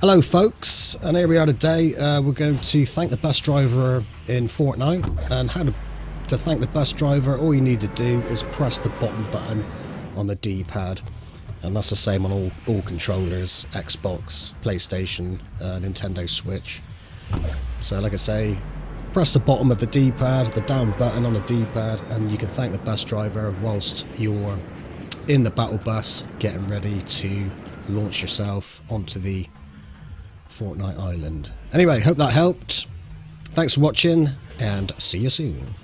Hello folks, and here we are today. Uh, we're going to thank the bus driver in Fortnite. And how to, to thank the bus driver, all you need to do is press the bottom button on the D-pad. And that's the same on all, all controllers, Xbox, PlayStation, uh, Nintendo Switch. So like I say, press the bottom of the D-pad, the down button on the D-pad, and you can thank the bus driver whilst you're in the battle bus getting ready to launch yourself onto the Fortnite Island. Anyway, hope that helped. Thanks for watching, and see you soon.